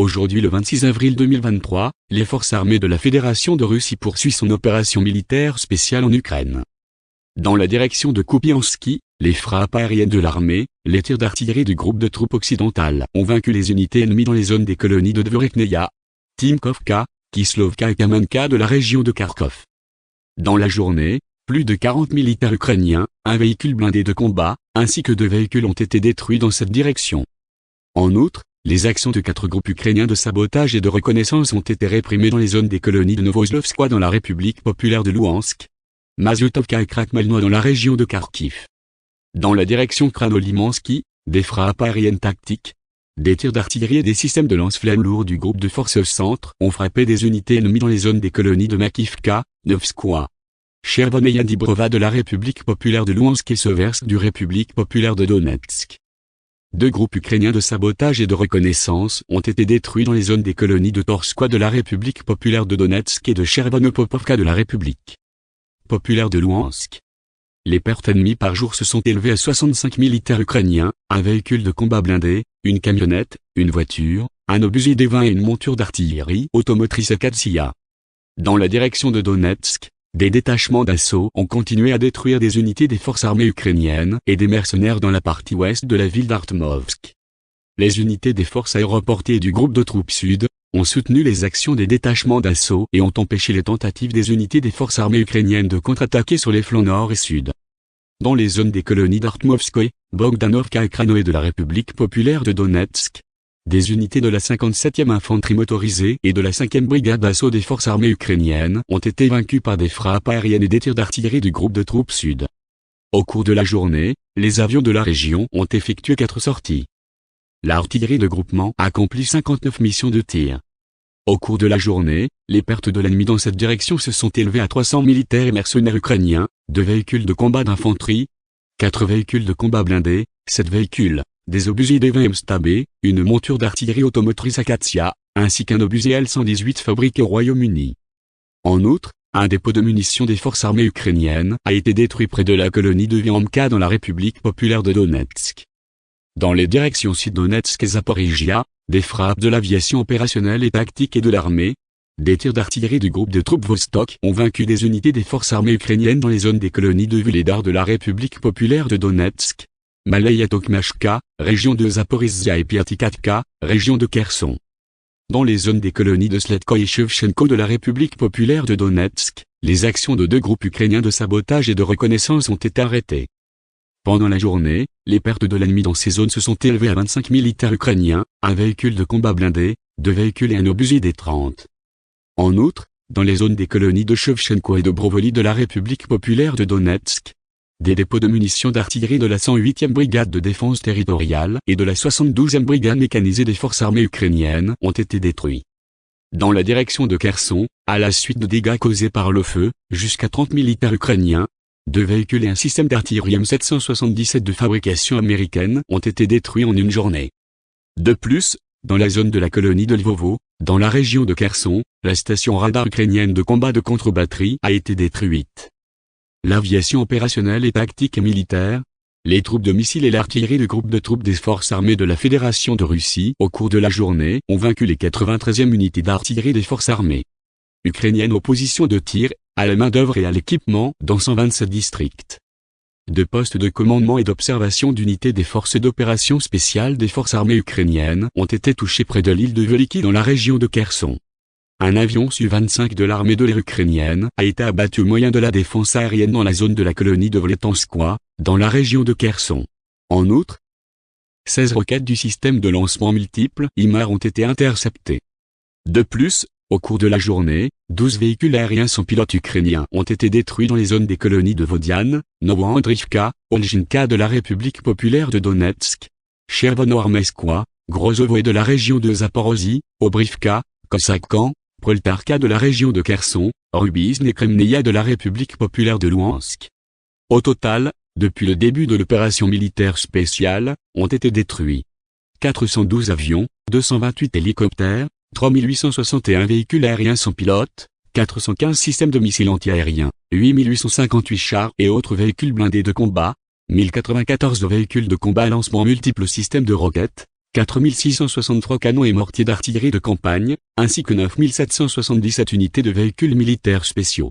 Aujourd'hui le 26 avril 2023, les forces armées de la Fédération de Russie poursuivent son opération militaire spéciale en Ukraine. Dans la direction de Kupiansky, les frappes aériennes de l'armée, les tirs d'artillerie du groupe de troupes occidentales ont vaincu les unités ennemies dans les zones des colonies de Dvorekneia, Timkovka, Kislovka et Kamenka de la région de Kharkov. Dans la journée, plus de 40 militaires ukrainiens, un véhicule blindé de combat, ainsi que deux véhicules ont été détruits dans cette direction. En outre, les actions de quatre groupes ukrainiens de sabotage et de reconnaissance ont été réprimées dans les zones des colonies de Novoslovskoye dans la République populaire de Louhansk, Mazutovka et Krakmalno dans la région de Kharkiv. Dans la direction Kranolimansky, des frappes aériennes tactiques, des tirs d'artillerie et des systèmes de lance-flammes lourds du groupe de forces centre ont frappé des unités ennemies dans les zones des colonies de Makivka, Novskoye, Chervoneia Dibrova de la République populaire de Louhansk et Seversk du République populaire de Donetsk. Deux groupes ukrainiens de sabotage et de reconnaissance ont été détruits dans les zones des colonies de Torskoye de la République populaire de Donetsk et de Chervonopopovka de la République populaire de Louhansk. Les pertes ennemies par jour se sont élevées à 65 militaires ukrainiens, un véhicule de combat blindé, une camionnette, une voiture, un obusier des 20 et une monture d'artillerie automotrice Akatsia. Dans la direction de Donetsk, des détachements d'assaut ont continué à détruire des unités des forces armées ukrainiennes et des mercenaires dans la partie ouest de la ville d'Artmovsk. Les unités des forces aéroportées du groupe de troupes sud ont soutenu les actions des détachements d'assaut et ont empêché les tentatives des unités des forces armées ukrainiennes de contre-attaquer sur les flancs nord et sud. Dans les zones des colonies d'Artmovskoye, Bogdanovka et Kranoé de la République populaire de Donetsk, des unités de la 57e infanterie motorisée et de la 5e brigade d'assaut des forces armées ukrainiennes ont été vaincues par des frappes aériennes et des tirs d'artillerie du groupe de troupes sud. Au cours de la journée, les avions de la région ont effectué quatre sorties. L'artillerie de groupement accomplit 59 missions de tir. Au cours de la journée, les pertes de l'ennemi dans cette direction se sont élevées à 300 militaires et mercenaires ukrainiens, deux véhicules de combat d'infanterie, quatre véhicules de combat blindés, sept véhicules, des obusiers DVM Stabé, une monture d'artillerie automotrice Akatia, ainsi qu'un obusier L-118 fabriqué au Royaume-Uni. En outre, un dépôt de munitions des forces armées ukrainiennes a été détruit près de la colonie de Viamka dans la République populaire de Donetsk. Dans les directions Sud-Donetsk et Zaporizhia, des frappes de l'aviation opérationnelle et tactique et de l'armée, des tirs d'artillerie du groupe de troupes Vostok ont vaincu des unités des forces armées ukrainiennes dans les zones des colonies de Vuledar de la République populaire de Donetsk, Malaya Tokmashka, région de Zaporizhia et Piatikatka, région de Kherson. Dans les zones des colonies de Sletko et Shevchenko de la République populaire de Donetsk, les actions de deux groupes ukrainiens de sabotage et de reconnaissance ont été arrêtées. Pendant la journée, les pertes de l'ennemi dans ces zones se sont élevées à 25 militaires ukrainiens, un véhicule de combat blindé, deux véhicules et un obusier des 30. En outre, dans les zones des colonies de Shevchenko et de Brovoli de la République populaire de Donetsk, des dépôts de munitions d'artillerie de la 108e brigade de défense territoriale et de la 72e brigade mécanisée des forces armées ukrainiennes ont été détruits. Dans la direction de Kherson, à la suite de dégâts causés par le feu, jusqu'à 30 militaires ukrainiens, deux véhicules et un système d'artillerie M777 de fabrication américaine ont été détruits en une journée. De plus, dans la zone de la colonie de Lvovo, dans la région de Kherson, la station radar ukrainienne de combat de contre-batterie a été détruite l'aviation opérationnelle et tactique et militaire, les troupes de missiles et l'artillerie du groupe de troupes des forces armées de la Fédération de Russie au cours de la journée ont vaincu les 93e unités d'artillerie des forces armées ukrainiennes aux positions de tir, à la main-d'œuvre et à l'équipement dans 127 districts. De postes de commandement et d'observation d'unités des forces d'opération spéciales des forces armées ukrainiennes ont été touchés près de l'île de Veliki dans la région de Kherson. Un avion Su-25 de l'armée de l'air ukrainienne a été abattu au moyen de la défense aérienne dans la zone de la colonie de Vletanskoye, dans la région de Kherson. En outre, 16 roquettes du système de lancement multiple IMAR ont été interceptées. De plus, au cours de la journée, 12 véhicules aériens sans pilote ukrainiens ont été détruits dans les zones des colonies de Vodian, Novoandrivka, Olginka de la République populaire de Donetsk, Chervono-Armeskoye, Grozovo et de la région de Zaporozhye, Obrivka, Kosakhan, Proltarka de la région de Kherson, Rubizn et Kremneia de la République populaire de Louhansk. Au total, depuis le début de l'opération militaire spéciale, ont été détruits 412 avions, 228 hélicoptères, 3861 véhicules aériens sans pilote, 415 systèmes de missiles antiaériens, 8858 chars et autres véhicules blindés de combat, 1094 véhicules de combat lancement multiples systèmes de roquettes, 4663 canons et mortiers d'artillerie de campagne, ainsi que 9777 unités de véhicules militaires spéciaux.